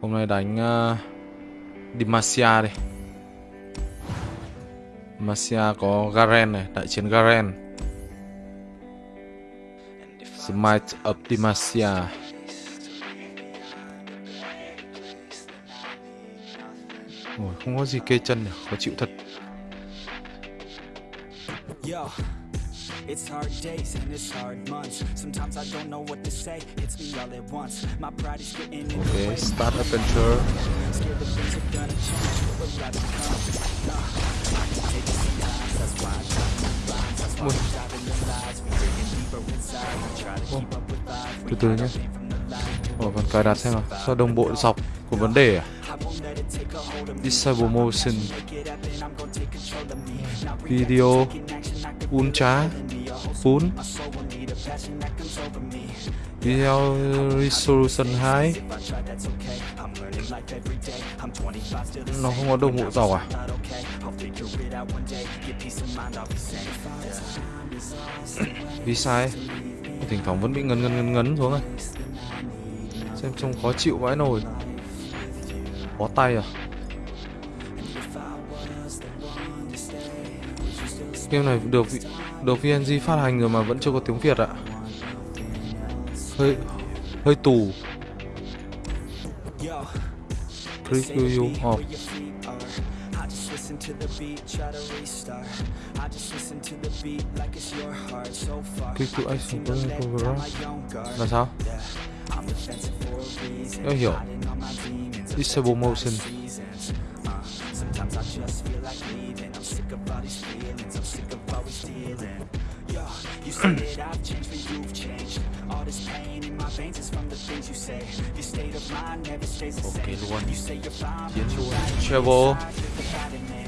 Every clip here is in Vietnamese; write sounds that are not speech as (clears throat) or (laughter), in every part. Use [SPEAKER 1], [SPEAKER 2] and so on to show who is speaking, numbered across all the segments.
[SPEAKER 1] Hôm nay đánh ờ, uh, Demacia đi. Demacia có Garen này, đại chiến Garen. Smite of Demacia Ôi, không có gì kê chân nhỉ, khó chịu thật.
[SPEAKER 2] Yo, it's hard days and it's hard months. Sometimes I don't know what to say, it's me all at once. My pride is getting in the way.
[SPEAKER 1] start adventure
[SPEAKER 2] Scared that things are gonna change. What will I become? Nah, I can take it sometimes. That's why I to move lines. That's why we're diving the lies. We digging deeper inside. We try to keep up with life. We our pain from the light.
[SPEAKER 1] Ồ, còn cài đặt xem nào Sao đồng bộ dọc có vấn đề à
[SPEAKER 2] let it.
[SPEAKER 1] Disable motion
[SPEAKER 2] it I'm
[SPEAKER 1] Video Ultra Full Video Resolution 2 Nó không có đồng bộ dọc à? (coughs) Vì sai. Thỉnh thoảng vẫn bị ngấn ngấn ngấn ngấn xuống rồi Xem trông khó chịu vãi nồi. Bó tay à? Game này được vị- được VNG phát hành rồi mà vẫn chưa có tiếng Việt ạ Hơi hơi tù
[SPEAKER 2] Yo.
[SPEAKER 1] Preview off
[SPEAKER 2] where your feet are. I just listen
[SPEAKER 1] action. Là sao? Em hiểu. Disable motion
[SPEAKER 2] seasons. Uh, sometimes I just feel like leaving. I'm sick of all these feelings. I'm sick of always stealing. Yo, you say (clears throat) that I've changed, but you've changed. All this pain in my veins is from the things you say. Your state of mind never stays the
[SPEAKER 1] Ok
[SPEAKER 2] same.
[SPEAKER 1] luôn
[SPEAKER 2] You say you're fine,
[SPEAKER 1] Chiến
[SPEAKER 2] but
[SPEAKER 1] luôn
[SPEAKER 2] you're right
[SPEAKER 1] Travel
[SPEAKER 2] inside, you're the bad in me.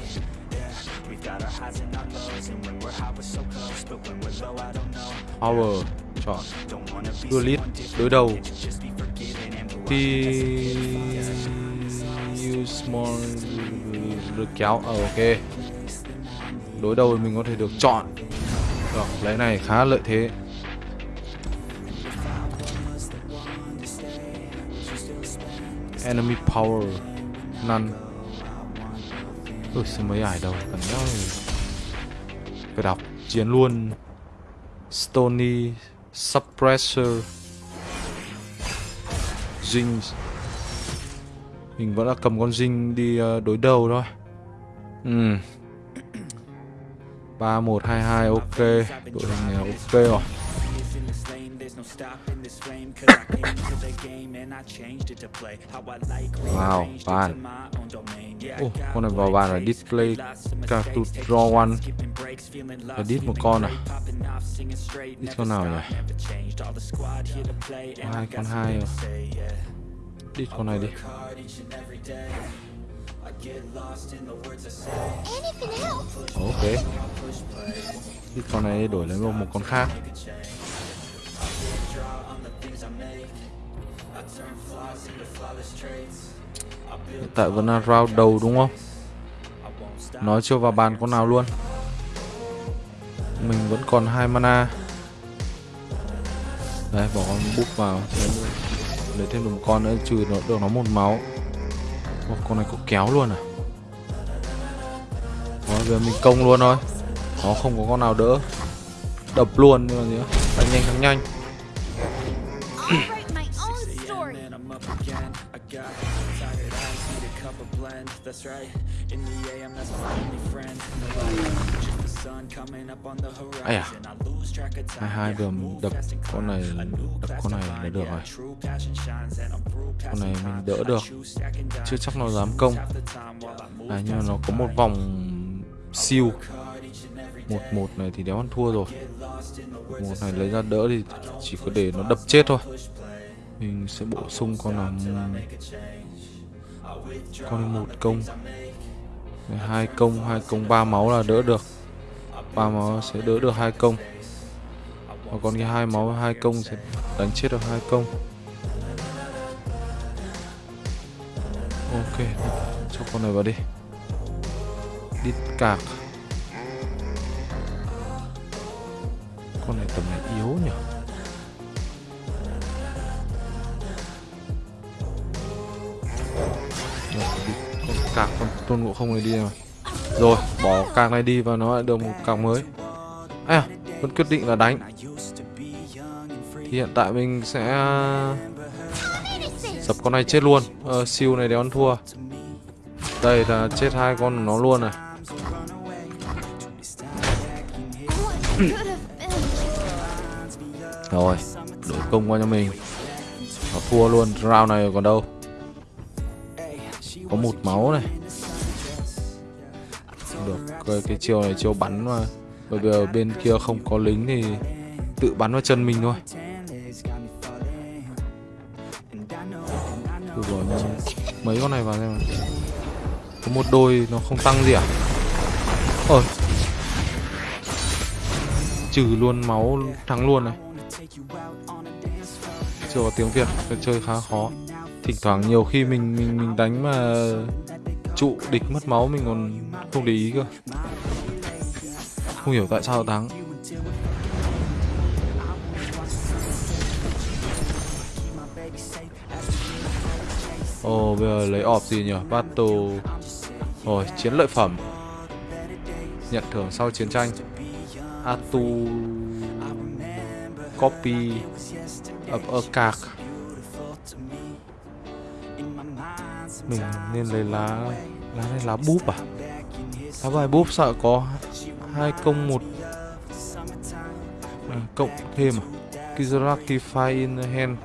[SPEAKER 2] Yeah, we've got our highs and our lows, and when we're high, we're so close, but when we're low, I don't know.
[SPEAKER 1] Power Chọn
[SPEAKER 2] Don't wanna be
[SPEAKER 1] Đua lít
[SPEAKER 2] someone different,
[SPEAKER 1] Đối đầu
[SPEAKER 2] can't you just be forgiving and move on?
[SPEAKER 1] Thì Use small được kéo. Ờ ok. Đối đầu mình có thể được chọn. Được lấy này khá lợi thế. Enemy power. None. Ui sao mấy ải đâu Cần nhau Phải đọc. Chiến luôn. Stony. Suppressor. Jing Mình vẫn là cầm con dinh đi ờ, đối đầu thôi. Ừ 3122 ok Đội hình này ok rồi Wow,
[SPEAKER 2] rearranged oh,
[SPEAKER 1] con này vào bàn là display
[SPEAKER 2] face,
[SPEAKER 1] to draw one
[SPEAKER 2] là breaks,
[SPEAKER 1] một con à?
[SPEAKER 2] great,
[SPEAKER 1] con nào nhỉ? Hai con hai à? Đi con này đi Ok. Đi con này đổi lấy một con khác. Hiện tại vẫn là round đầu đúng không? Nói chưa vào bàn con nào luôn. Mình vẫn còn hai mana. Đây bỏ con búp vào. Lấy thêm được một con nữa trừ nó được nó một máu Ồ, con này có kéo luôn à Đó, giờ mình công luôn thôi Nó không có con nào đỡ Đập luôn nhưng mà gì nữa Đánh nhanh thắng nhanh.
[SPEAKER 2] That's right. In the AM, that's my only friend.
[SPEAKER 1] Ây à. Hai hai
[SPEAKER 2] move
[SPEAKER 1] đập con này đập con này là được rồi. Con này mình đỡ được. Chưa chắc nó dám công. À nhưng mà nó có một vòng siêu. một một này thì đéo ăn thua rồi. Một này lấy ra đỡ thì chỉ có để nó đập chết thôi. mình sẽ bổ sung con là con một công. Hai công hai công ba máu là đỡ được ba máu sẽ đỡ được hai công. Và còn cái hai máu, hai công sẽ đánh chết được hai công. Ok, cho con này vào đi. Đi cạc. Con này tầm này yếu nhỉ? Nó bị con cạc, con tôn ngộ không này đi rồi rồi bỏ cạc này đi và nó lại được một cạc mới. À vẫn quyết định là đánh. Thì hiện tại mình sẽ dập con này chết luôn. Ờ, siêu này đéo ăn thua. Đây là chết hai con nó luôn này. (coughs) Rồi đổi công qua cho mình. Nó thua luôn. Round này còn đâu? Có một máu này cái, cái chiều này chiều bắn mà. Bởi vì ở bên kia không có lính thì tự bắn vào chân mình thôi. Thử bỏ mấy con này vào xem có một đôi nó không tăng gì à? Ôi trừ luôn máu thắng luôn này. Chưa có tiếng việt cái chơi khá khó. Thỉnh thoảng nhiều khi mình mình mình đánh mà trụ địch mất máu mình còn không để ý cơ. Không hiểu tại sao thắng Ồ, bây giờ lấy ọp gì nhỉ? Battle. Rồi, chiến lợi phẩm. Nhận thưởng sau chiến tranh. Atu. Copy. Ập a card. Mình nên lấy lá Lá này lá búp à? Đá bài búp sợ có hai công một à, Cộng thêm à? Kizaraki Fire in the hand.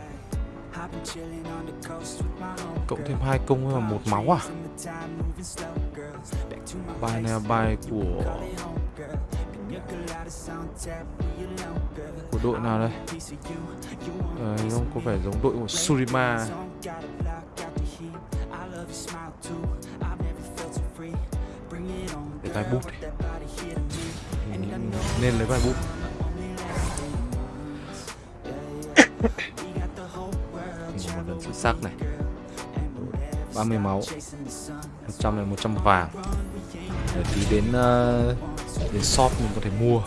[SPEAKER 1] Cộng thêm hai công là một máu à? Bài này là bài của Của đội nào đây? À, không có vẻ giống đội của Surima cái vai bút này. Mình Nên lấy vai bút. Một lần xuất sắc này. 30 máu. 100 này 100 vàng. Để tí đến uh, đến shop mình có thể mua.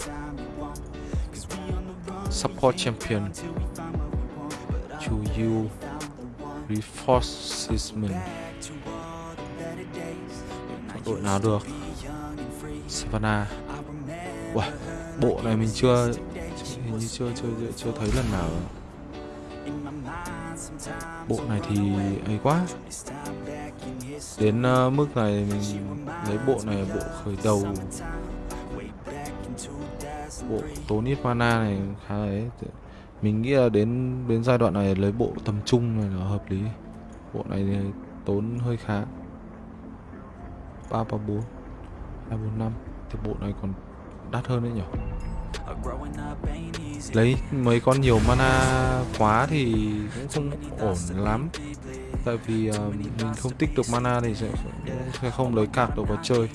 [SPEAKER 1] Support champion. To you. Reinforcement. Đội nào được? Savannah Wow, bộ này mình chưa hình như chưa chưa chưa, chưa thấy lần nào. Bộ này thì ấy quá. Đến uh, mức này mình lấy bộ này bộ khởi đầu. Bộ tốn ít mana này khá ấy. Mình nghĩ là đến đến giai đoạn này lấy bộ tầm trung này là hợp lý. Bộ này thì tốn hơi khá. Ba ba bốn. Hai bốn năm thì bộ này còn đắt hơn đấy nhỉ? Lấy mấy con nhiều mana quá thì cũng không ổn lắm. Tại vì ờ, mình không tích được mana thì sẽ sẽ không lấy card được vào chơi.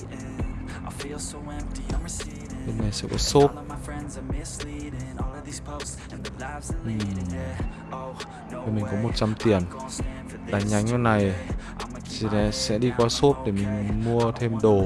[SPEAKER 1] Bên này sẽ có xốp Ừm. Bên mình có 100 tiền. Đánh nhánh con này sẽ, sẽ đi qua shop để mình mua thêm đồ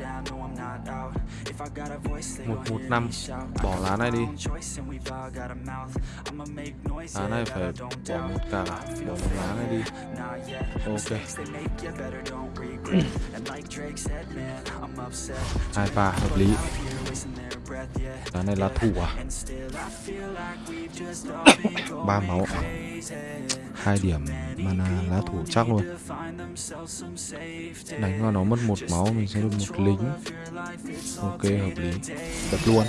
[SPEAKER 1] một một năm bỏ lá này đi lá này phải bỏ một cả bỏ một lá này đi ok hai pha hợp lý lá này là thủ à ba máu
[SPEAKER 2] à?
[SPEAKER 1] Hai điểm mana lá thủ chắc luôn. Đánh vào nó mất một máu, mình sẽ được một lính. Ok, hợp lý. Đập luôn.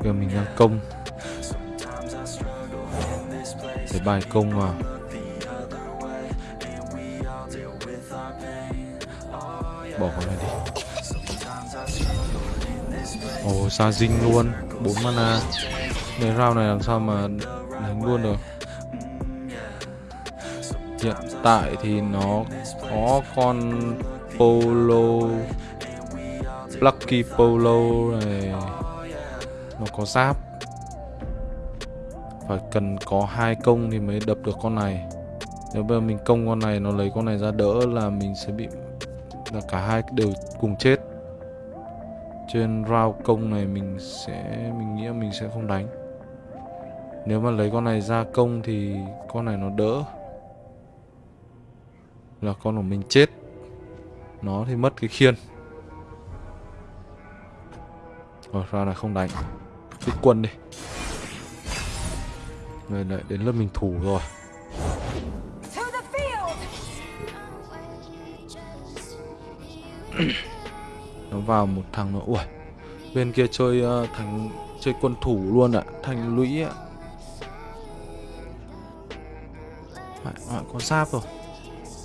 [SPEAKER 2] Bây
[SPEAKER 1] giờ mình đang công. Để bài công vào. Bỏ con này đi. Ồ ra dinh luôn. 4 mana. Nếu round này làm sao mà đánh luôn được? Hiện tại thì nó có con Polo Lucky Polo này. Nó có giáp. Phải cần có hai công thì mới đập được con này. Nếu bây giờ mình công con này, nó lấy con này ra đỡ là mình sẽ bị là cả hai đều cùng chết. Trên round công này mình sẽ, Mình nghĩ mình sẽ không đánh. Nếu mà lấy con này ra công thì con này nó đỡ. Là con của mình chết. Nó thì mất cái khiên. Rồi ra là không đánh. Tích quân đi. Rồi lại đến lớp mình thủ rồi. Nó vào một thằng nó Ui Bên kia chơi ờ, uh, thành Chơi quân thủ luôn ạ Thành lũy ạ. À. à, có giáp rồi.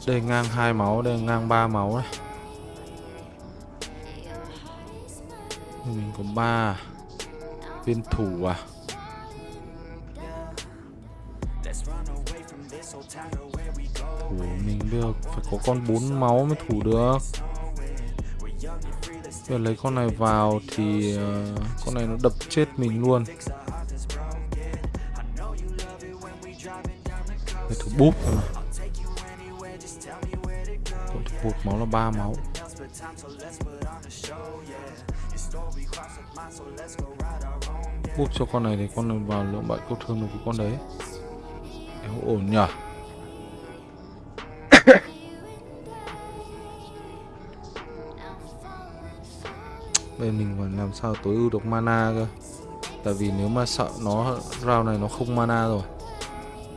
[SPEAKER 1] Đây ngang hai máu Đây ngang ba máu này Mình có ba Viên thủ à? Thủ mình được phải có con bốn máu mới thủ được giờ lấy con này vào thì uh, con này nó đập chết mình luôn. Để thủ búp thôi mà. Thủ búp máu là ba máu. Búp cho con này thì con này vào lượng bại cốt thương được với con đấy. Eo ổn nhở? Đây mình phải làm sao tối ưu được mana cơ? Tại vì nếu mà sợ nó, round này nó không mana rồi.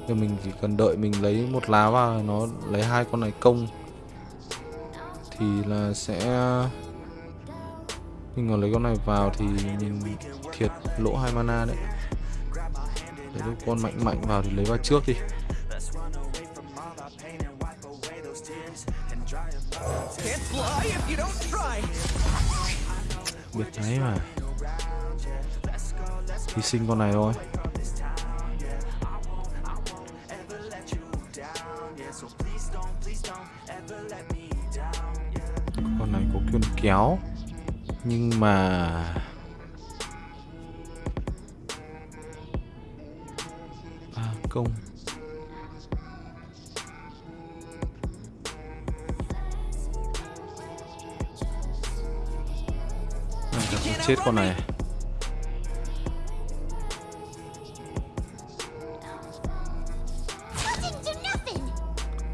[SPEAKER 1] Thì mình chỉ cần đợi mình lấy một lá vào nó lấy hai con này công. Thì là sẽ, mình còn lấy con này vào thì mình thiệt lỗ hai mana đấy. Để lúc con mạnh mạnh vào thì lấy vào trước đi.
[SPEAKER 3] Can't fly if you don't try
[SPEAKER 1] biết đấy mà. Hy sinh con này thôi. Con này có quyền kéo nhưng mà à, công chết con này.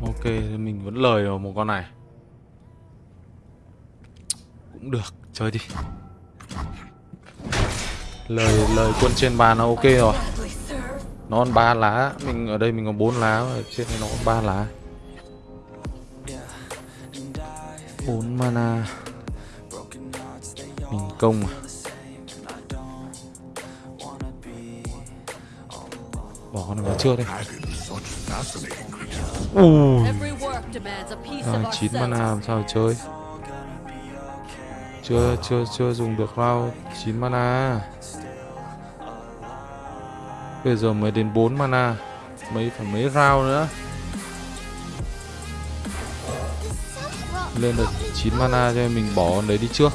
[SPEAKER 1] Ok, thì mình vẫn lời vào một con này. Cũng được, chơi đi. Lời lời quân trên bàn nó ok rồi. Nó còn 3 lá, mình ở đây mình có 4 lá Trên này nó còn 3 lá. 4 mana công. Bỏ con này vào trước đi. Ui.
[SPEAKER 4] Every
[SPEAKER 1] à, 9 mana làm sao chơi? Chưa chưa chưa dùng được round. 9 mana. Bây giờ mới đến 4 mana. Mấy phải mấy round nữa. Lên được 9 mana cho nên mình bỏ con đấy đi trước.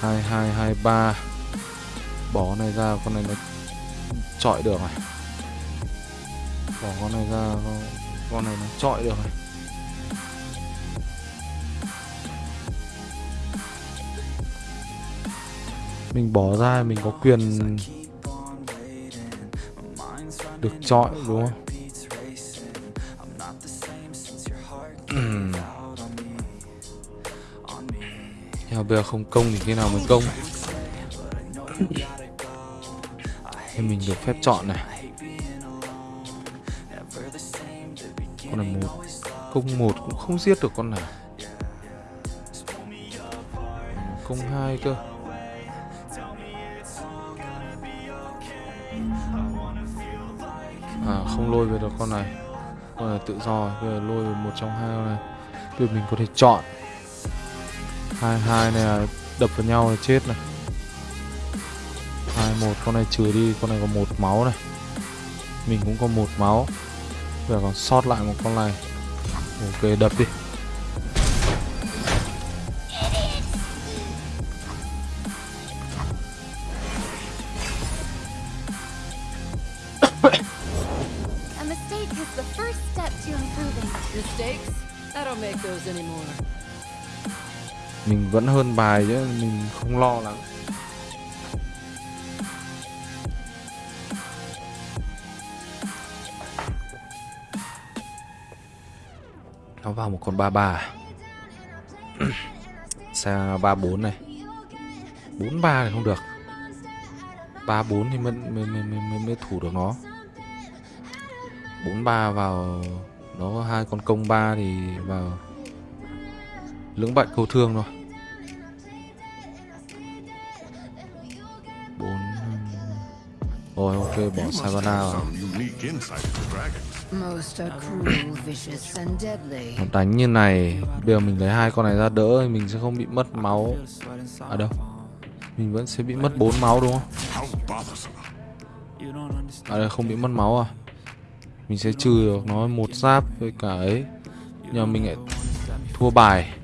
[SPEAKER 1] 2223 Bỏ này ra con này nó chọi được này Bỏ con này ra con, con này nó chọi được này Mình bỏ ra mình có quyền Được chọi đúng không? (clears throat) Nhưng mà bây giờ không công thì khi nào mới công? Thì mình được phép chọn này. Con này một, Công một cũng không giết được con này. Công hai cơ. À không lôi về được con này. Con này tự do, Bây giờ lôi về một trong hai con này. Bây giờ mình có thể chọn hai hai này là đập vào nhau là chết này. Hai, một, con này trừ đi, con này có một máu này. Mình cũng có một máu. Giờ còn sót lại một con này. Ok, đập đi. Hơn bài chứ mình không lo lắm nó vào một con ba ba. (clears throat) Xe ba bốn này. Bốn ba thì không được. Ba bốn thì mới mới, mới, mới, mới, thủ được nó. Bốn ba vào nó hai con công ba thì vào lưỡng bại câu thương rồi rồi ok bỏ savannah vào. Nó đánh như này bây giờ mình lấy hai con này ra đỡ thì mình sẽ không bị mất máu. Ở đâu? Mình vẫn sẽ bị mất bốn máu đúng không? À đây không bị mất máu à? Mình sẽ trừ được nó một giáp với cả ấy. Nhưng mà mình lại thua bài.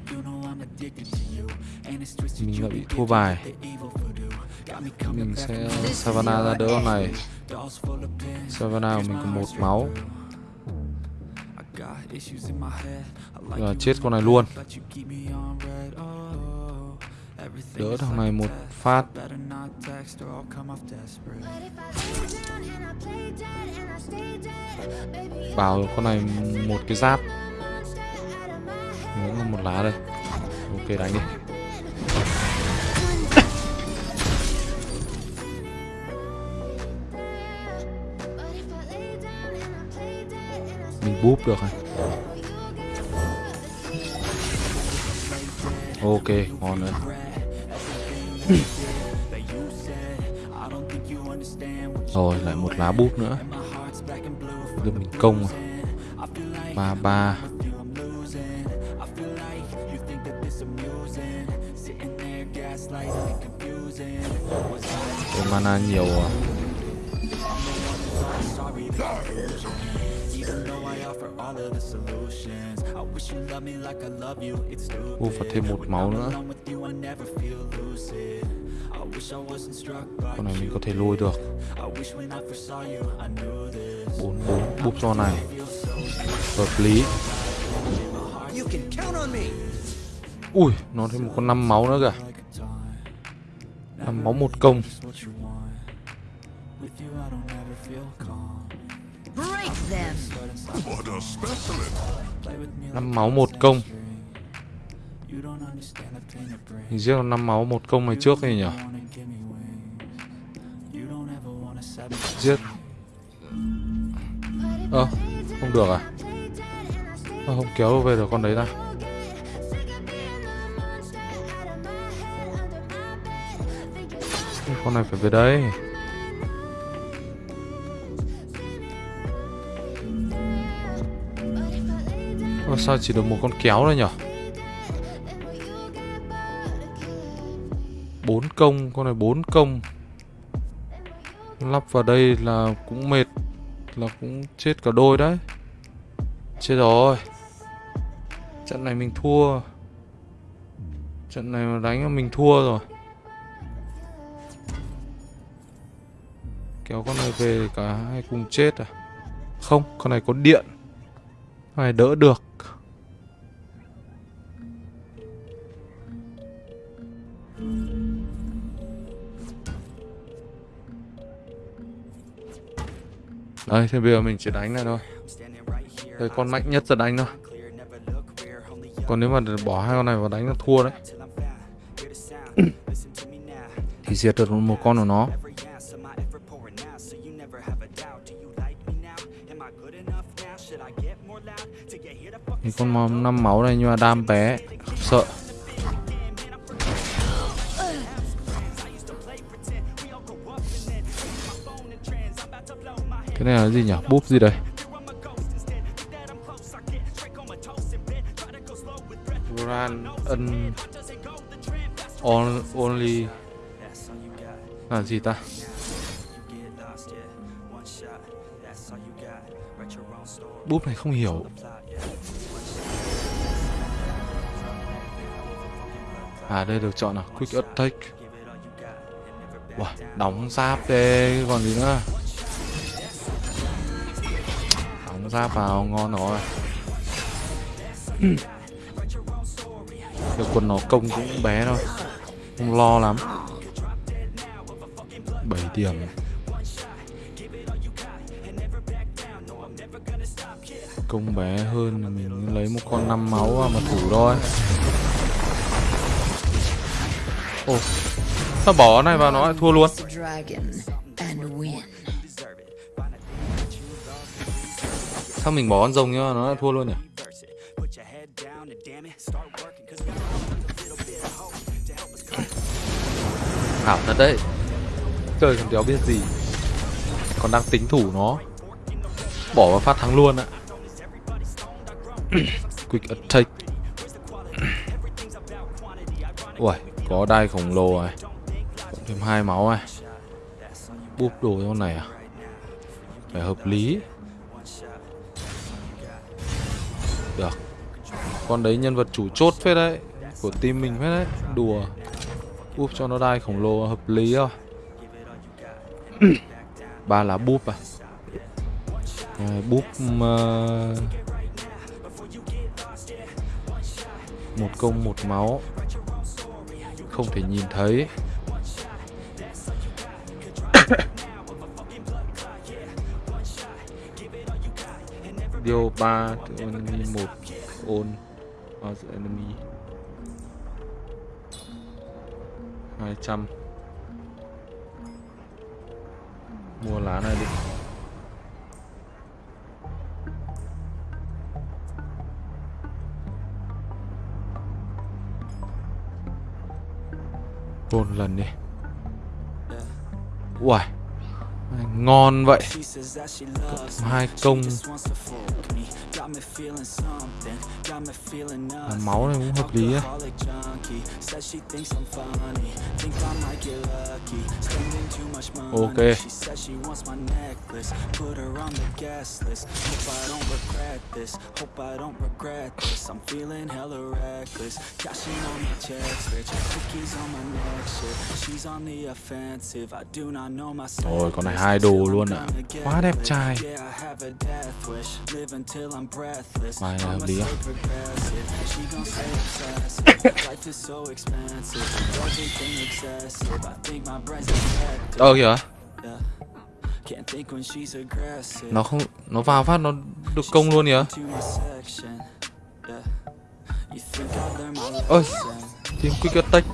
[SPEAKER 1] Mình lại bị thua bài mình sẽ savannah ra đỡ con này savannah của mình có một máu. Giờ chết con này luôn. Đỡ thằng này một phát. Bảo con này một cái giáp. còn một lá đây. Ok đánh đi Mình búp được rồi Ok, ngon rồi Rồi, lại một lá búp nữa. Đưa mình công à. Ba ba. Cái mana nhiều à? Ô, phải thêm một máu nữa. Con này mình có thể lôi được. Bốn bốn búp cho này. Hợp lý.
[SPEAKER 3] You can count on me.
[SPEAKER 1] Ui, nó thêm một con 5 máu nữa kìa. 5 máu một công 5 máu một công. Mình giết 5 máu một công này trước này nhỉ? Giết. Ơ, không được à? Ơ, không kéo về được con đấy ta Con này phải về đây Ô, sao chỉ được một con kéo thôi nhỉ bốn công con này bốn công. Lắp vào đây là cũng mệt là cũng chết cả đôi đấy. Chết rồi. Trận này mình thua. Trận này mà đánh mình thua rồi. Kéo con này về cả hai cùng chết à? Không con này có điện. Con này đỡ được? Đây, thì bây giờ mình chỉ đánh này thôi. Đây, con mạnh nhất là đánh thôi. Còn nếu mà bỏ hai con này vào đánh là thua đấy. (coughs) Thì diệt được một con của nó. Thì con máu- năm máu này nhưng mà đam bé Sợ Cái này là gì nhỉ? Búp gì đây? Ran ân On, only. Là gì ta? Búp này không hiểu. À đây được chọn nào quick attack wow, đóng giáp đây còn gì nữa giáp vào ngon rồi. Được quân nó công cũng bé thôi, Không lo lắm. 7 điểm. Công bé hơn là mình lấy một con 5 máu mà thủ thôi. Ồ Sao bỏ này vào nó lại thua luôn? Sao mình bỏ con rồng nhá, nó lại thua luôn nhỉ? Ảo thật đấy. Chơi thằng đéo biết gì. Còn đang tính thủ nó. Bỏ vào phát thắng luôn ạ. (coughs) Quick attack. Ui Có đai khổng lồ này. Cộng thêm hai máu này. Búp đồ con này à? Phải hợp lý. Được. Con đấy nhân vật chủ chốt phết đấy Của team mình phết đấy. Đùa. Úp cho nó đai khổng lồ hợp lý rồi. (clears throat) Ba lá búp à? Rồi búp uh, một công một máu. Không thể nhìn thấy. Điều ba enemy một on as enemy. 200 Mua lá này đi. Một lần đi. Uầy Ngon vậy. Hai công à, Máu này cũng hợp lý ấy Ok. Rồi con này hai đồ luôn ạ Quá đẹp trai Bài này hợp lý
[SPEAKER 2] defective.
[SPEAKER 1] Ờ kìa.
[SPEAKER 2] Yeah. Can't think when she's aggressive.
[SPEAKER 1] Nó không Nó vào phát nó được công luôn kìa. Ôi? Team quick attack.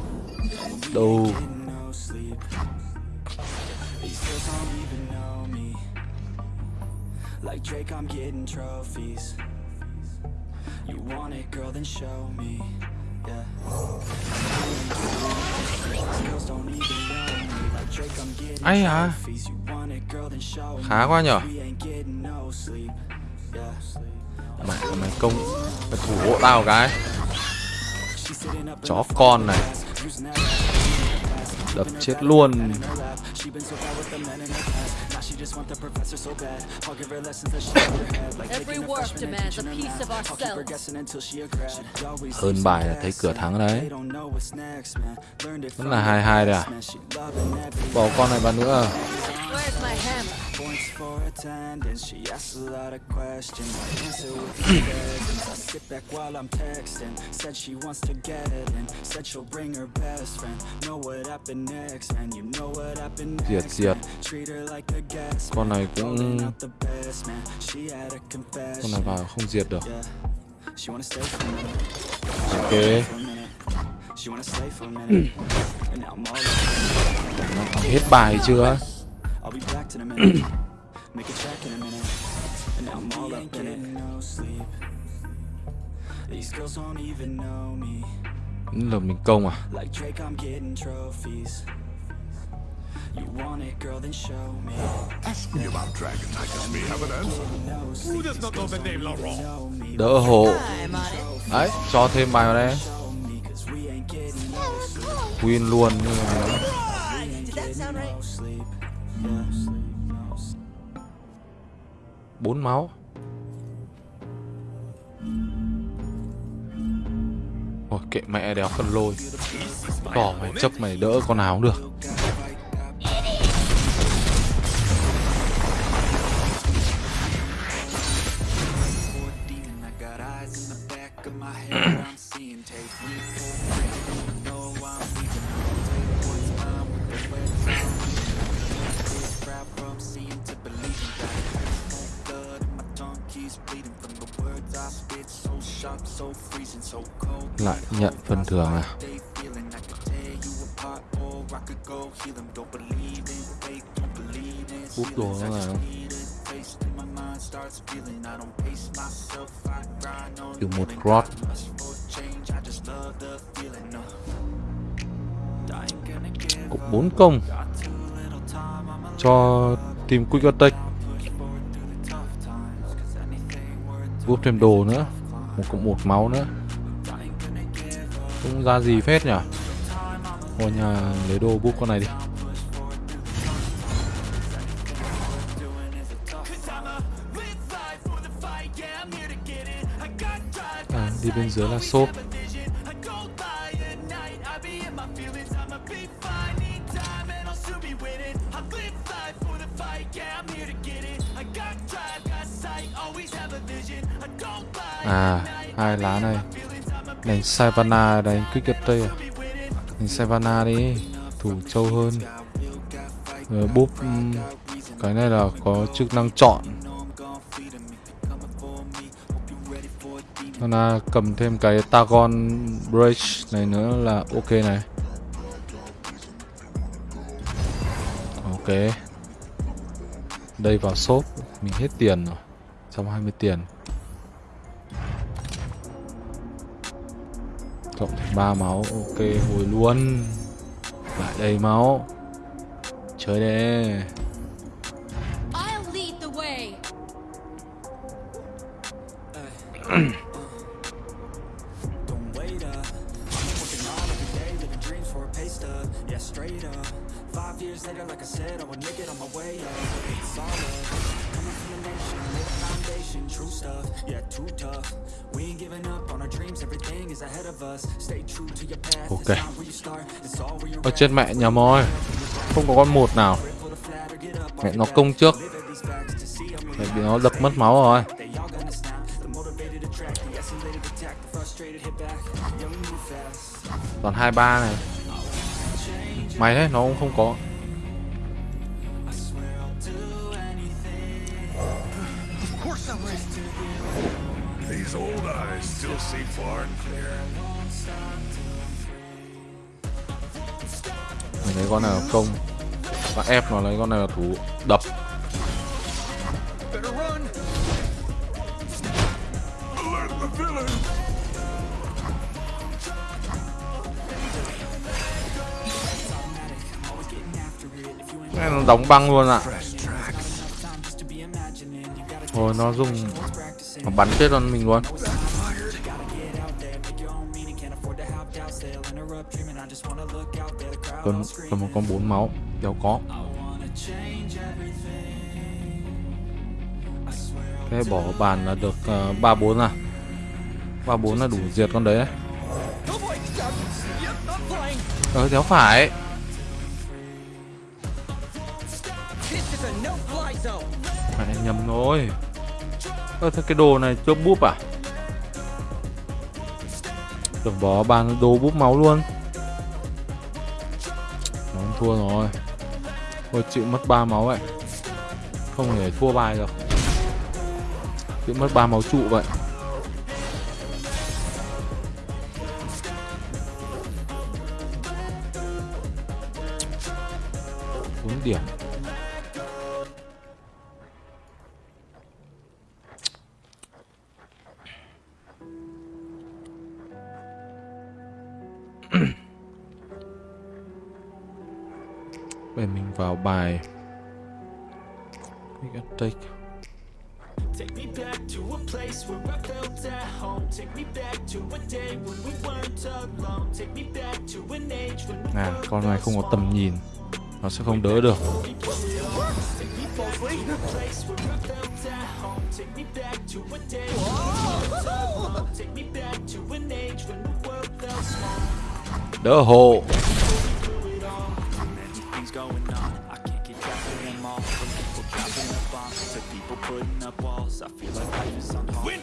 [SPEAKER 1] Đồ
[SPEAKER 2] Like Drake, I'm getting trophies. You want it, girl, then show me. Yeah.
[SPEAKER 1] Ai à. Khá quá nhở.
[SPEAKER 2] Yeah.
[SPEAKER 1] Mày công Mày thủ hộ tao cái Chó con này Đập chết luôn
[SPEAKER 2] She been so bad with the men in her past. Now she just want the professor so bad. I'll give her lessons that she never had. Like
[SPEAKER 4] Every
[SPEAKER 2] taking a
[SPEAKER 4] work
[SPEAKER 2] freshman and
[SPEAKER 4] demands a
[SPEAKER 2] teaching her
[SPEAKER 4] piece
[SPEAKER 2] math.
[SPEAKER 4] of
[SPEAKER 2] I'll keep her
[SPEAKER 4] ourselves.
[SPEAKER 2] guessing until she a grad. She always
[SPEAKER 1] Hơn bài là thấy cửa thắng đấy
[SPEAKER 2] They don't know what's next, man. Learned it
[SPEAKER 1] Vẫn là
[SPEAKER 2] the
[SPEAKER 1] 2-2 đây à Bỏ con này vào nữa
[SPEAKER 4] Where's my hammer?
[SPEAKER 2] points for attendance. She asks a lot of questions. I answer with presence. (coughs) I sit back while I'm texting. Said she wants to get in. Said she'll bring her best friend. Know what happened next, man. You know what happened
[SPEAKER 1] Diệt
[SPEAKER 2] next.
[SPEAKER 1] diệt
[SPEAKER 2] man. Treat her like a guest.
[SPEAKER 1] Con này cũng
[SPEAKER 2] out the best, man. She had a
[SPEAKER 1] Con này vào không diệt được
[SPEAKER 2] Yeah. She wanna stay for a minute.
[SPEAKER 1] Ok
[SPEAKER 2] For a minute. She wanna stay for a minute. (coughs) And now I'm all up.
[SPEAKER 1] Nó hết bài chưa
[SPEAKER 2] I'll be back in a minute. (clears throat) Make a check in a minute. And now I'm all up in it. No sleep. These girls don't even know me.
[SPEAKER 1] Mình công à
[SPEAKER 2] Like Drake, I'm getting trophies. You want it, girl, then show me.
[SPEAKER 5] Ask me about dragons. I just may have an answer. Who does not know the name Laurent?
[SPEAKER 2] Me.
[SPEAKER 1] Đỡ hộ. Đấy cho thêm bài vào đây
[SPEAKER 2] me,
[SPEAKER 1] win luôn nhưng mà bốn máu. Ôi, kệ mẹ đéo phân lôi. Bỏ mày chấp mày đỡ con nào cũng được. Công
[SPEAKER 2] got too little time. I'ma
[SPEAKER 1] cho team Quick Attack
[SPEAKER 2] push forward through the tough times. 'Cause anything worth
[SPEAKER 1] Búp thêm đồ nữa Một cộng một máu nữa cũng ra gì phết nhở? Thôi nhà lấy đồ búp con này đi. À, đi bên dưới là xốp À, hai lá này. Đánh Savannah, đánh Quick Tây à? Đánh Savannah đi Thủ trâu hơn. Rồi búp Cái này là có chức năng chọn. Savannah cầm thêm cái Tagon Bridge này nữa là ok này. Ok. Đây vào shop Mình hết tiền rồi 120 tiền. Cộng thêm ba máu Ok hồi luôn. Lại đầy máu. Chơi đi chết mẹ nhà mồi Không có con một nào. Mẹ nó công trước. Mẹ bị nó đập mất máu rồi.
[SPEAKER 2] Còn hai ba
[SPEAKER 1] Toàn 23 này. Mày đấy nó cũng không có. Con này là thú đập này nó đóng băng luôn ạ.
[SPEAKER 5] Ôi.
[SPEAKER 1] Thôi nó dùng Nó bắn chết con mình luôn. Cần, cần một con bốn máu Đéo có. Thế bỏ bàn là được ba ba bốn à. Ba bốn là đủ diệt con đấy. Ờ đéo phải.
[SPEAKER 3] This.
[SPEAKER 1] Mẹ, nhầm rồi. Ơ, thế cái đồ này chưa búp à? Tưởng bỏ bàn đồ búp máu luôn. Nó thua rồi. Thôi, chịu mất ba máu vậy Không thể thua bài được bị mất ba máu trụ vậy. Bốn điểm. Bây mình vào bài
[SPEAKER 2] Take.
[SPEAKER 1] Con này không có tầm nhìn Nó sẽ không đỡ được. Đỡ hộ
[SPEAKER 2] Many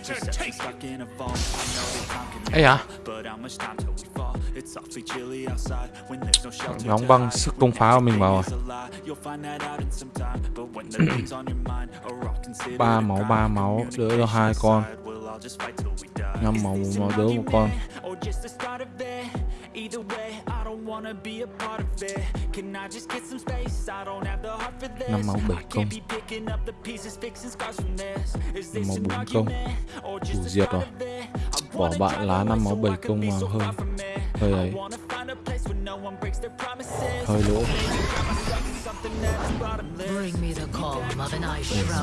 [SPEAKER 2] things
[SPEAKER 1] Đóng băng sức công phá của mình vào rồi (clears throat) Ba máu, ba máu, đỡ được hai con. Năm máu, một máu đỡ một con
[SPEAKER 2] argument or just the start of it? Either way, I don't wanna be a part of it. Can I just get some space? I don't have the heart for this.
[SPEAKER 1] Năm máu, bảy
[SPEAKER 2] I
[SPEAKER 1] công.
[SPEAKER 2] can't be picking up the pieces, fixing scars from this. Is
[SPEAKER 1] Năm
[SPEAKER 2] this
[SPEAKER 1] máu,
[SPEAKER 2] an
[SPEAKER 1] bốn công.
[SPEAKER 2] argument or just
[SPEAKER 1] Đủ diệt rồi.
[SPEAKER 2] of it? I
[SPEAKER 1] Bỏ bạn lá năm máu, bảy công vào
[SPEAKER 2] so from it.
[SPEAKER 1] hơi lỗ.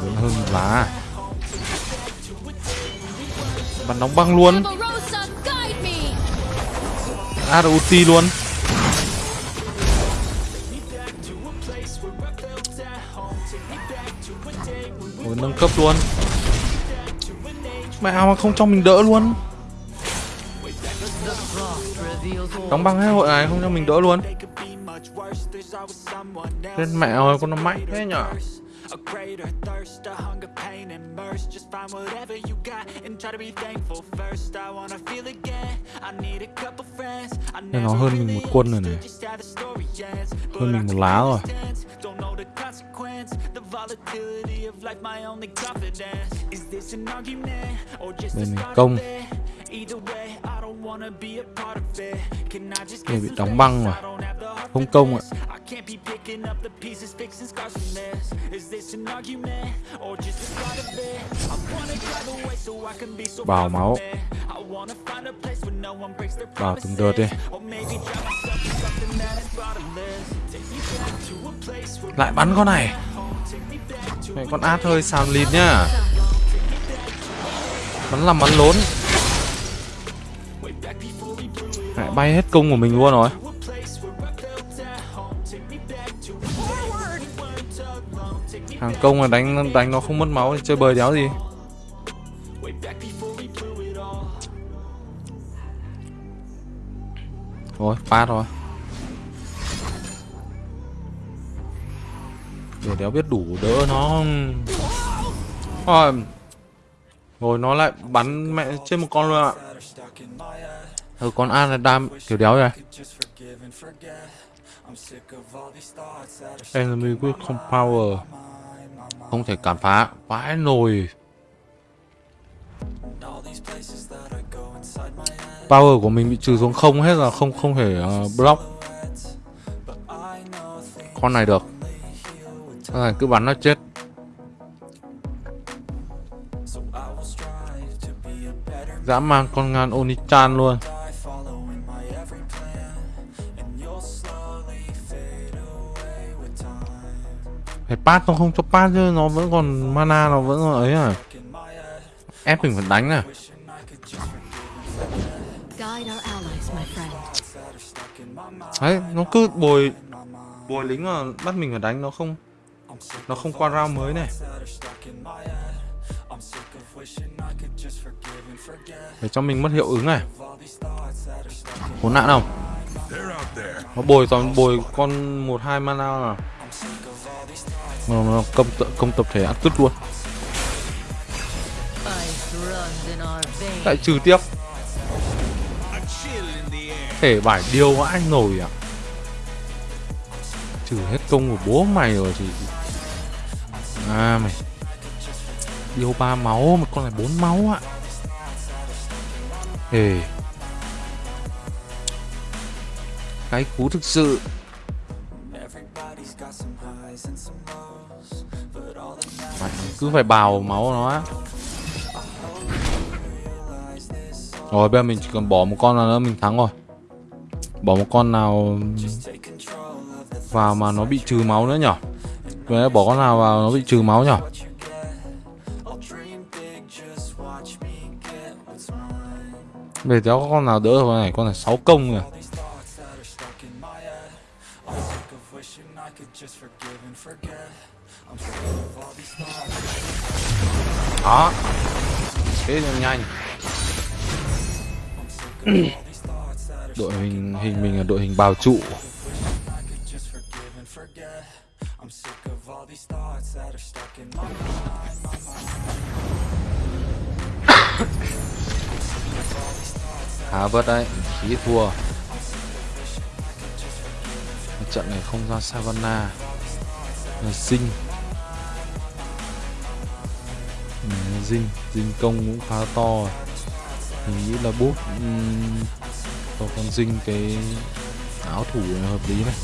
[SPEAKER 1] Vẫn hơn lá Bắn đóng băng luôn! À được ulti luôn. Ôi, nâng cấp luôn. Mẹ mà không cho mình đỡ luôn Đóng băng hết hội này không cho mình đỡ luôn Lên mẹ ơi con nó mạnh thế nhở
[SPEAKER 2] A greater thirst, a hunger, pain, and mercy. Just find whatever you got and try to be thankful first. I wanna feel again. I need a couple friends. I
[SPEAKER 1] Thế nó
[SPEAKER 2] never
[SPEAKER 1] hơn mình
[SPEAKER 2] really
[SPEAKER 1] một quân rồi này.
[SPEAKER 2] understood just how the story ends. But
[SPEAKER 1] Hơn mình
[SPEAKER 2] I
[SPEAKER 1] một lá rồi.
[SPEAKER 2] Don't know the consequence. The volatility of life, my only confidence. Is this an argument or just a
[SPEAKER 1] Đây mình
[SPEAKER 2] start
[SPEAKER 1] công. Này bị đóng băng rồi.
[SPEAKER 2] For
[SPEAKER 1] công ạ.
[SPEAKER 2] far
[SPEAKER 1] máu. Bào từng đợt đi. Lại bắn con này. Mẹ con át hơi xàm lịt nhá. Bắn làm bắn lốn lại bay hết công của mình luôn rồi. Hàng công mà đánh đánh nó không mất máu thì chơi bời đéo gì. Rồi, phát rồi. Để đéo biết đủ đỡ nó. Rồi Rồi nó lại bắn mẹ trên một con luôn ạ. Ừ, con A là đam kiểu đéo rồi. Enemy with không power. Không thể cản phá Vãi nồi. Power của mình bị trừ xuống không hết là không không thể uh, block. Con này được. Con này cứ bắn nó chết. Dã man con ngan Onichan luôn Phải pass nó không cho pass chứ nó vẫn còn mana nó vẫn còn ấy à. Ép mình phải đánh à. Đấy nó cứ bồi Bồi lính mà bắt mình phải đánh nó không Nó không qua round mới này. Để cho mình mất hiệu ứng này. Khốn nạn không. Nó bồi toàn bồi con một hai mana à nó, nó công tập, công tập thể ăn cứt luôn. Lại trừ tiếp. Thể bài điêu vãi nổi à? Trừ hết công của bố mày rồi thì À mày. Điêu ba máu mà con này bốn máu ạ. Ê. Cái cú thực sự. cứ phải bào máu nó rồi, bây giờ mình chỉ cần bỏ một con nào nữa, mình thắng rồi. Bỏ một con nào vào mà nó bị trừ máu nữa nhở? Vậy bỏ con nào vào nó bị trừ máu nhở? Để kéo con nào đỡ rồi này, Con này 6 công rồi (coughs) đội hình hình mình là đội hình bào trụ. (coughs) Khá vất đấy, khí thua. Trận này không ra Savannah là sinh Dinh, ừ, Dinh công cũng khá to mình nghĩ là bút um, cho con Dinh cái áo thủ hợp lý này.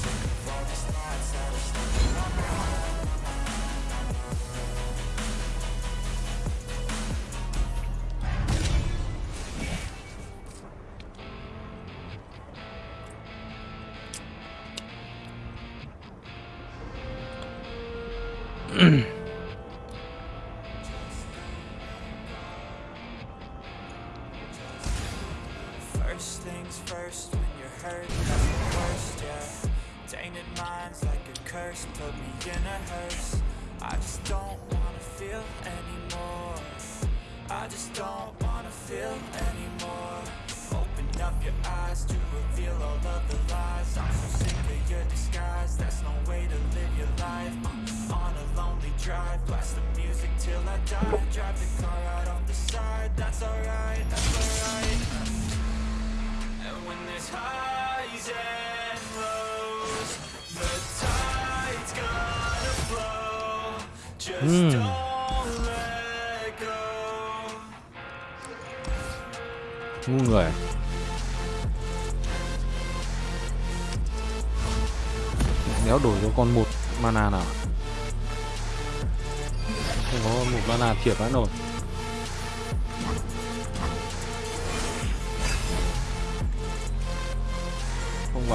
[SPEAKER 2] First things first, when you're hurt, that's the worst, yeah. Tainted minds like a curse, put me in a hearse. I just don't wanna feel anymore. I just don't wanna feel anymore. Open up your eyes to reveal all of the lies. I'm so sick of your disguise. That's no way to live your life. Uh, on a lonely drive, blast the music till I die. Drive the car out off the side. That's alright, that's alright. And when there's highs and lows, the tide's gonna flow. Just don't let go.
[SPEAKER 1] ngu người Đéo đổi cho con một mana nào Không có một mana thiệt vãi nổi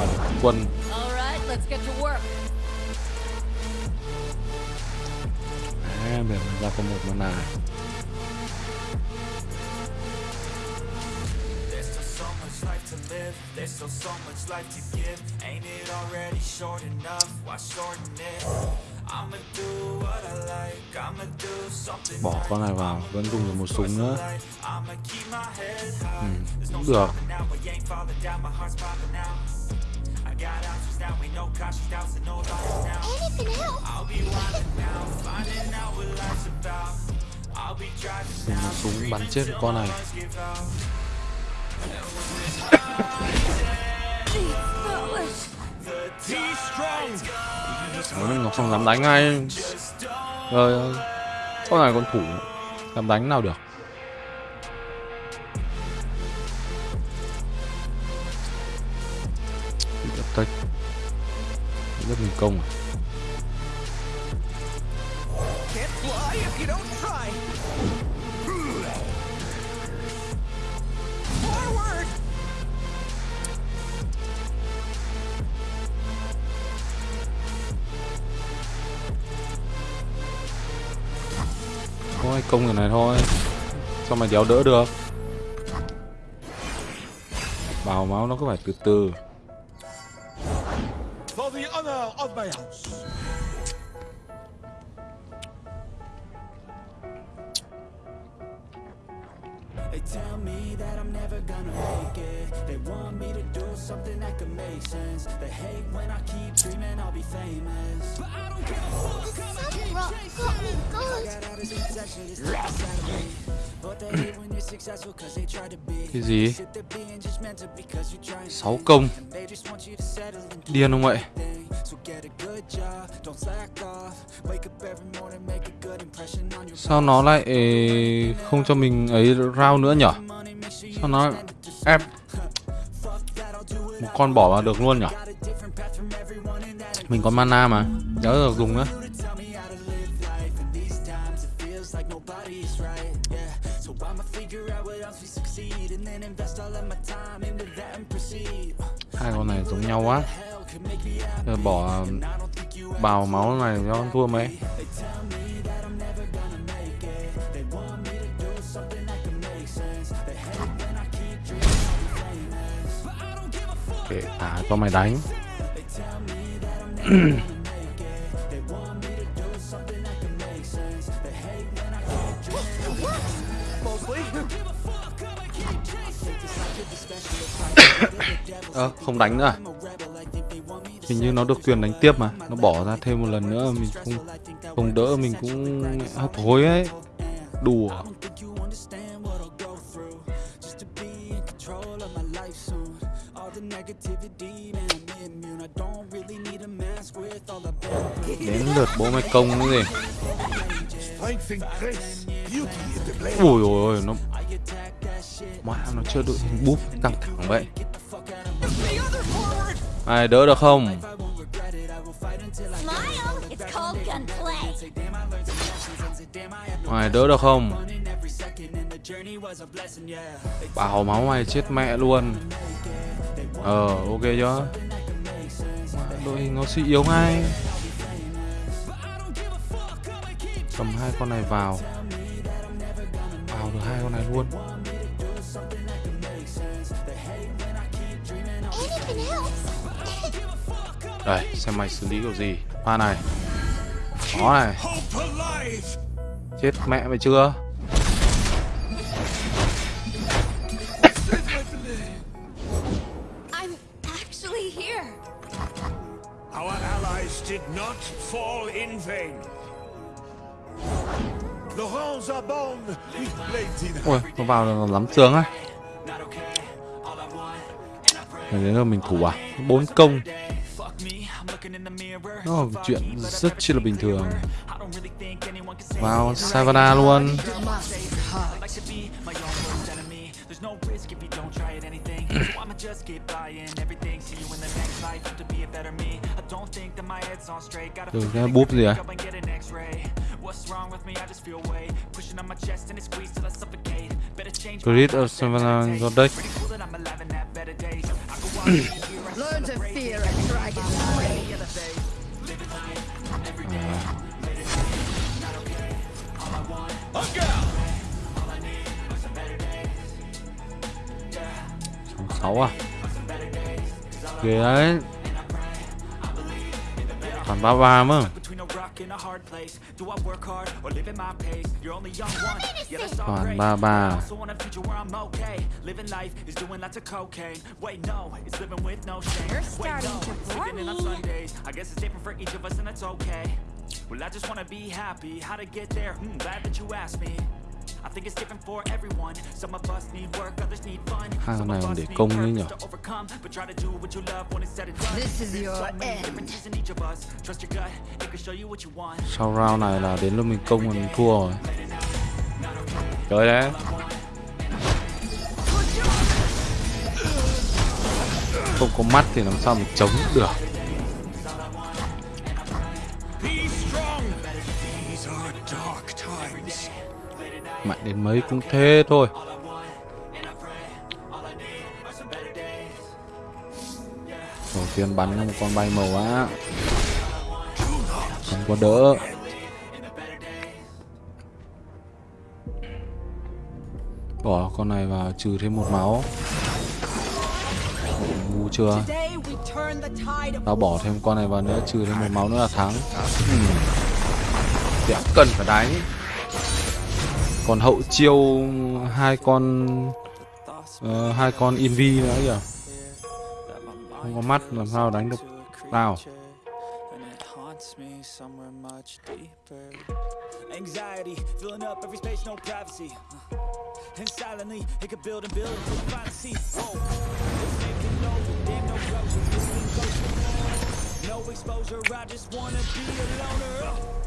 [SPEAKER 1] Được quân
[SPEAKER 4] All right, let's get to work.
[SPEAKER 1] À, mình ra có một mana này
[SPEAKER 2] There's still so much life to live. There's still so much life to give. Ain't it already short enough? Why shorten it? I'ma do what I like. I'ma do something
[SPEAKER 1] Bỏ con này vào Vẫn dùng được một súng nữa
[SPEAKER 2] no
[SPEAKER 1] cũng được
[SPEAKER 2] got options now. Ain't no cautious doubts and no lies now.
[SPEAKER 6] Anything else?
[SPEAKER 2] I'll be wildin' now. Finding out what life's about. I'll be driving
[SPEAKER 1] Dùng
[SPEAKER 2] now.
[SPEAKER 1] súng bắn chết con này mình Ngọc không dám đánh ngay Trời ơi Con này con thủ Dám đánh nào được Rất thành công. À
[SPEAKER 3] Can't
[SPEAKER 1] công người này thôi, Sao mà đéo đỡ được? Bào máu nó cứ phải từ từ.
[SPEAKER 3] Of my house.
[SPEAKER 2] Make sense They hate when I keep dreaming I'll be famous. But I don't give a fuck keep.
[SPEAKER 6] Got
[SPEAKER 2] all this stuff inside of me But they hate when you're successful cause they try to be.
[SPEAKER 1] Cái gì?
[SPEAKER 2] Sit there being just mental because you're trying to
[SPEAKER 1] 6 công.
[SPEAKER 2] And they just want you to settle and do
[SPEAKER 1] Điên không vậy?
[SPEAKER 2] thing. So get a good job, don't slack off. Wake up every morning, make a good impression on your
[SPEAKER 1] Sao nó lại không cho mình ấy round nữa nhở? Sao nó ép Một con bỏ vào được luôn nhở Mình có mana mà. Đéo được dùng nữa. Hai con này giống nhau quá. bỏ bào máu này cho con thua mấy à có cho mày đánh. (coughs) Ơ, không đánh nữa? À? Hình như nó được quyền đánh tiếp mà. Nó bỏ ra thêm một lần nữa Mình không không đỡ mình cũng hấp hối ấy. Đùa. Lượt bố mày công cái gì Ui ôi ôi nó mà nó chưa đội hình búp căng thẳng vậy. Ai, đỡ được không? Ai, đỡ được không? Bảo máu mày chết mẹ luôn. Ờ ok chưa? Đội hình nó suy yếu ngay. Cầm hai con này vào. Vào được hai con này luôn. Đây, xem mày xử lý kiểu gì. Hoa này. Nó này. Chết mẹ mày chưa?
[SPEAKER 3] Ôi
[SPEAKER 1] Ui, nó vào là lắm tướng á. Rồi đến là mình thủ à? Bốn công. Nó là chuyện rất chi là bình thường. Vào Savannah luôn. Từ cái búp gì à? Grid (clears throat) of Savannah có deck.
[SPEAKER 4] Learn to fear a dragon's rage.
[SPEAKER 1] sáu à. Ghê đấy. Còn ba ba mà còn ba ba
[SPEAKER 6] You're starting to bore me.
[SPEAKER 2] I guess it's different for each of us, and that's okay. Well, I just wanna be happy. How to get there? Hmm, glad that you asked me. I think it's different for everyone. Some of us need work, others need fun.
[SPEAKER 1] Hai con
[SPEAKER 2] Some
[SPEAKER 1] này
[SPEAKER 2] of
[SPEAKER 1] còn
[SPEAKER 2] us
[SPEAKER 1] để
[SPEAKER 2] need
[SPEAKER 1] công nữa nhỉ?
[SPEAKER 2] purpose to overcome, but try to do what you love when it's said and done.
[SPEAKER 4] This is your
[SPEAKER 2] So many
[SPEAKER 4] end.
[SPEAKER 2] differences in each of us. Trust your gut, it can show you what you want.
[SPEAKER 1] sau round này là đến lúc mình công là mình thua rồi. Chơi đấy. Không có mắt thì làm sao mình chống được mạnh đến mấy cũng thế thôi. Đầu tiên bắn một con bay màu á. Không có đỡ. Bỏ con này vào trừ thêm một máu. Ngu chưa? Tao bỏ thêm con này vào nữa, trừ thêm một máu nữa là thắng. Ừ. Đéo cần phải đánh còn hậu chiêu hai con uh, hai con invi nữa kìa không có mắt làm sao đánh được tao.
[SPEAKER 2] Anxiety filling up every space, no privacy. And silently, it could build and build until you finally see. Whoa, it's taking no, Damn, no closure. No exposure. I just wanna be a loner.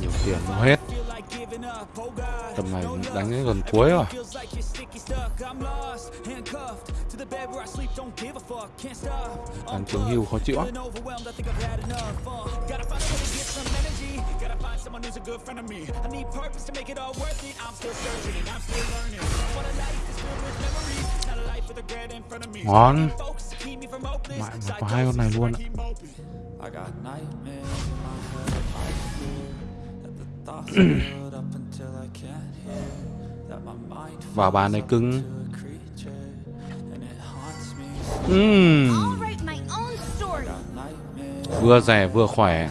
[SPEAKER 1] nhiều tiền nó hết. Tầm này đánh đến gần cuối rồi. Ăn tướng hưu khó chịu ngon. Mãi mà có hai con này luôn. Ạ vào bà này cứng.
[SPEAKER 2] Uhm.
[SPEAKER 1] Vừa rẻ vừa khỏe.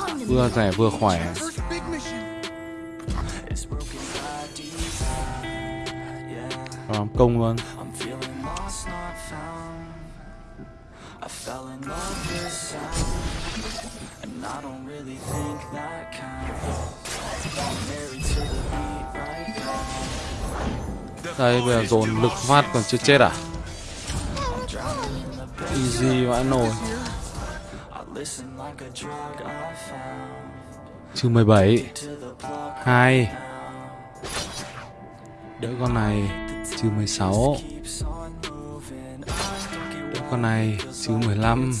[SPEAKER 1] vừa rẻ vừa khỏe. Làm công luôn. Đây, bây giờ dồn lực phát còn chưa chết à? Easy vãi nồi. Trừ 17
[SPEAKER 2] 2
[SPEAKER 1] Đỡ con này Trừ 16 Đỡ con này Trừ 15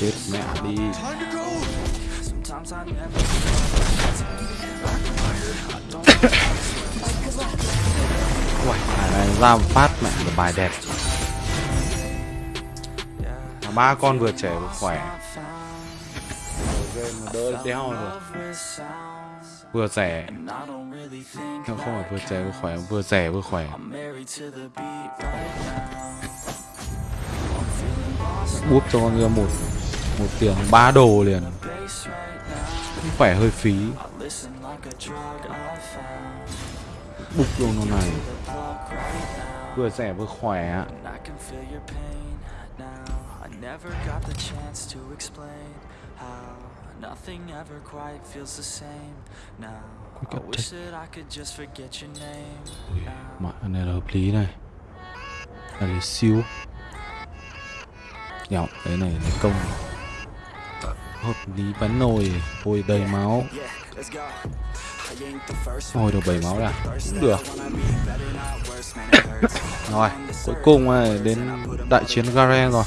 [SPEAKER 1] Chết mẹ đi. Uầy, này ra phát mẹ một bài đẹp. Ba con vừa trẻ vừa khỏe. Đỡ đeo rồi vừa rẻ không phải vừa trẻ vừa khỏe vừa rẻ vừa khỏe. Búp cho con ra một một tiếng ba đồ liền. Cũng khỏe hơi phí bục vô nó này vừa rẻ vừa khỏe
[SPEAKER 2] Never got the chance to explain how nothing ever quite feels the same now. I wish that I could just forget your name.
[SPEAKER 1] Mọi này là hợp lý này. Là để siêu. Nhọc cái này là công. Hợp lý bắn nồi, ôi đầy máu. Thôi được 7 máu đã Cũng được. Rồi, cuối cùng à, đến đại chiến Garen rồi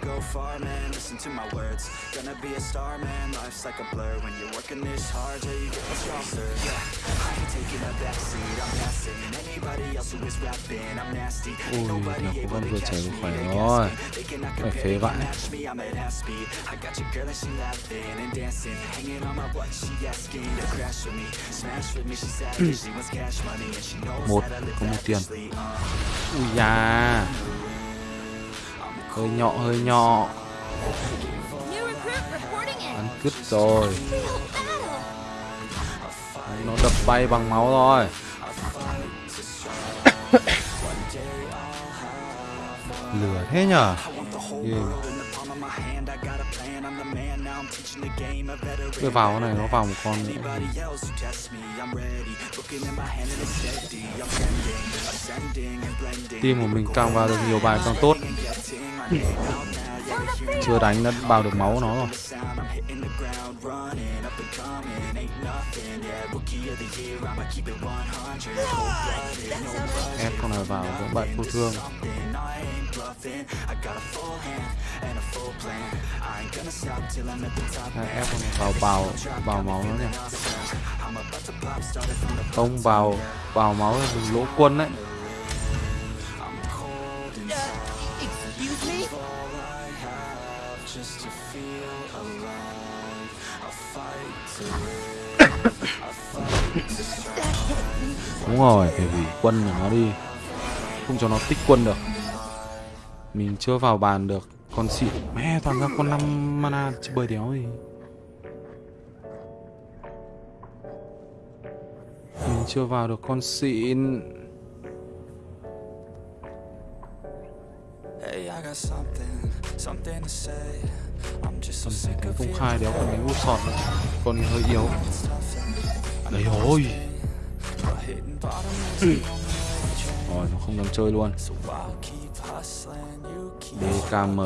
[SPEAKER 2] go far, man, listen to my words. Gonna be a star, man, life's like a blur When you're working this hard. Till you get what's wrong, Yeah, I ain't taking a backseat, I'm passing Anybody else who is rapping, I'm nasty. Nobody able to catch me, they cannot compare, they match me, I'm at half speed. I got your girl and she laughing and dancing. Hanging on my butt, she asking to crash with me. Smash with me, she savage, she wants cash money And she knows how to live lavishly uh.
[SPEAKER 1] Ui da. Hơi nhọ hơi nhọ. Bắn cứt rồi. Nó đập bay bằng máu rồi Lửa thế nhở. Cái vào cái này nó vào một con nữa
[SPEAKER 2] Anybody else who tests me, I'm ready. Looking at my hand and it's steady. I'm trending, ascending and blending.
[SPEAKER 1] Team của mình càng vào được nhiều bài càng tốt chưa đánh đã bao được máu nó rồi. Ép con này vào cũng bại vô thương. Đây, Ép con này vào bào bào máu nó nhỉ.
[SPEAKER 2] I'm
[SPEAKER 1] Không vào vào máu là lỗ quân đấy. Đúng rồi, phải hủy quân của nó đi. Không cho nó tích quân được. Mình chưa vào bàn được Con xịn Mẹ toàn ra con 5 mana chứ bơi đéo gì Mình chưa vào được con xịn. Công
[SPEAKER 2] feeling
[SPEAKER 1] khai đéo còn đánh út sọt nữa Con này hơi yếu Đấy rồi
[SPEAKER 2] ừ.
[SPEAKER 1] Rồi nó không dám chơi luôn. DKM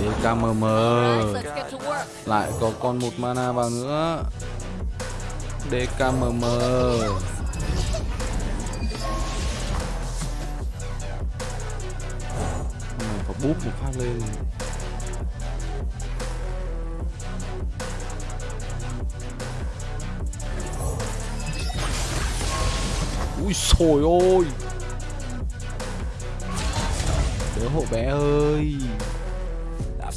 [SPEAKER 1] DKMM Lại có con một mana vào nữa. DKMM Con có búp một phát lên. Ui sồi ôi đứa hộ bé ơi Ba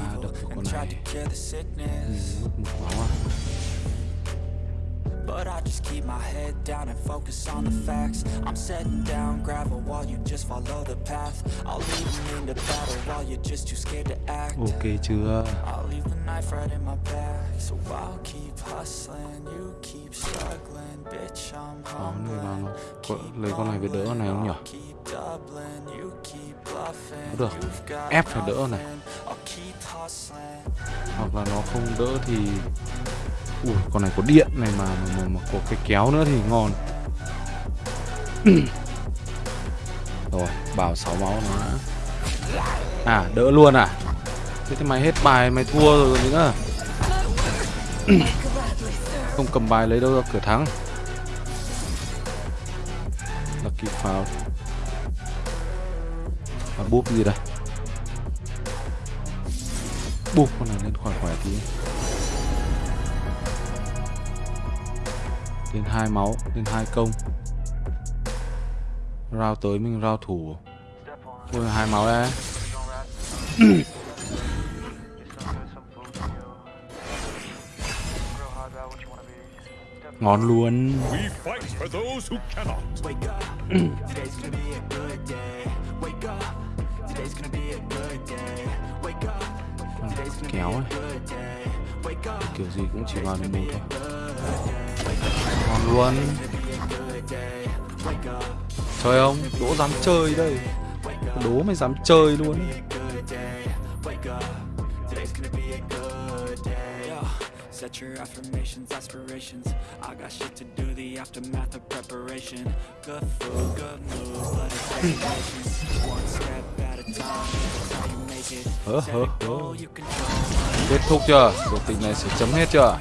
[SPEAKER 2] evil
[SPEAKER 1] đập con này.
[SPEAKER 2] cure.
[SPEAKER 1] Mất một máu à
[SPEAKER 2] But I just keep my head down and focus on the facts. I'm setting down gravel while you just follow the path. I'll lead them into battle while you're just too scared to act.
[SPEAKER 1] Ok chưa?
[SPEAKER 2] I'll leave the knife right in my back So I'll keep hustling, you keep struggling Bitch, I'm humbling.
[SPEAKER 1] Lấy con này về đỡ con này không nhỉ?
[SPEAKER 2] you
[SPEAKER 1] Được. Ép phải đỡ này. Hoặc là nó không đỡ thì Ui con này có điện này mà Mà, mà, mà có cái kéo nữa thì ngon. (clears throat) Rồi bảo 6 máu nó đã. À đỡ luôn à? Thế thì mày hết bài mày thua rồi còn nữa? (clears throat) Không cầm bài lấy đâu ra cửa thắng. Lucky foul. Và búp gì đây? Búp con này lên khỏe khỏe tí. Lên hai máu, lên hai công. Rao tới mình rao thủ. Thôi, hai máu đấy ngon luôn. Kéo ấy kiểu gì cũng chỉ vào được một thôi. Ngon luôn Chơi không? Đỗ dám chơi đây Đố mày dám chơi luôn.
[SPEAKER 2] Set your affirmations, aspirations. I got shit to do, the aftermath of preparation. Good food, good moves, but it's patience. One step at a time, that's how you make it. Set a goal you control.
[SPEAKER 1] Kết thúc chưa? Cuộc tình này sẽ chấm hết chưa?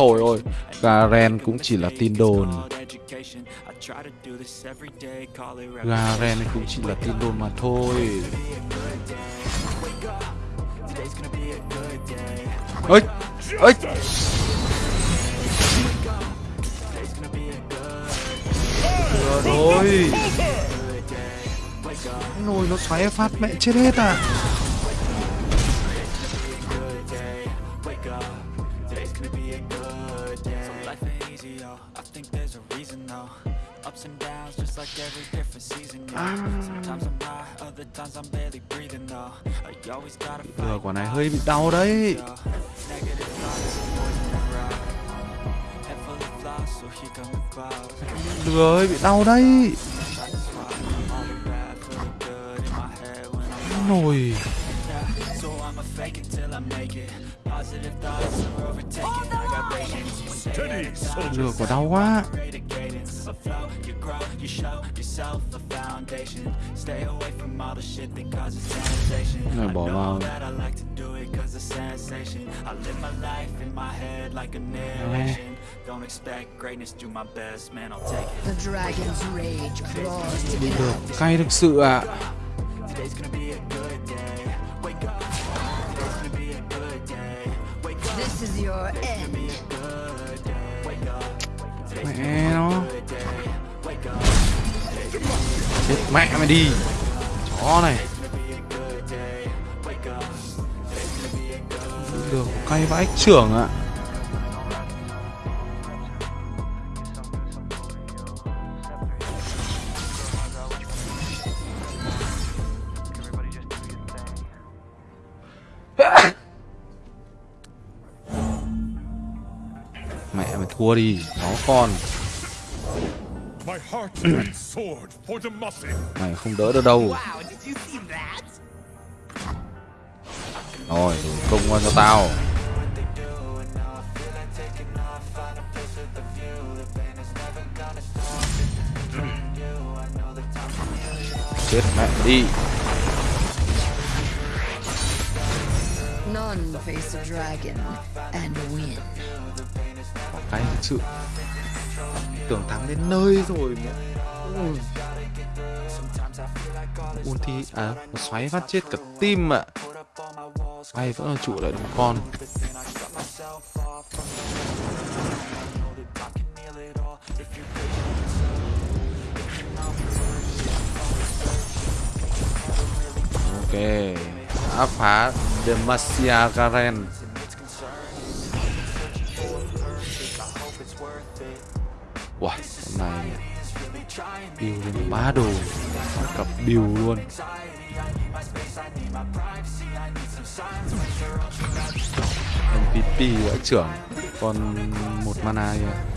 [SPEAKER 1] Thôi ôi, Garen cũng chỉ là tin đồn. Garen cũng chỉ là tin đồn mà thôi. Ơi ơi
[SPEAKER 2] Trời ơi
[SPEAKER 1] Nồi nó xoáy phát mẹ chết hết à.
[SPEAKER 2] Ups and downs, just like every different season. Sometimes I'm high, other times I'm barely breathing, though. You always gotta fight.
[SPEAKER 1] Quả này hơi bị đau đấy. Vừa hơi bị đau đấy nồi Vừa quả đau quá. Này bỏ vào.
[SPEAKER 2] narration. Don't expect greatness, do my best, man, I'll take it.
[SPEAKER 4] The dragon's rage claws to
[SPEAKER 1] cay thực sự ạ
[SPEAKER 2] Today's gonna be a good day. Wake up. Today's gonna be a good day. Wake up.
[SPEAKER 4] This is your end.
[SPEAKER 2] Wake up.
[SPEAKER 1] Mẹ nó chết mẹ mày đi chó này được cay vãi trưởng ạ mẹ thua đi chó con mày không đỡ được đâu. Rồi công qua cho tao. Chết mẹ đi.
[SPEAKER 4] None face a dragon and win
[SPEAKER 1] sự tưởng thắng đến nơi rồi mà Ui. ulti à nó xoáy phát chết cả tim ạ. Bay vẫn là trụ lại đúng con? Ok, đã phá Demacia Garen đồ. Cặp build luôn. MVP đã trưởng. Còn một mana kìa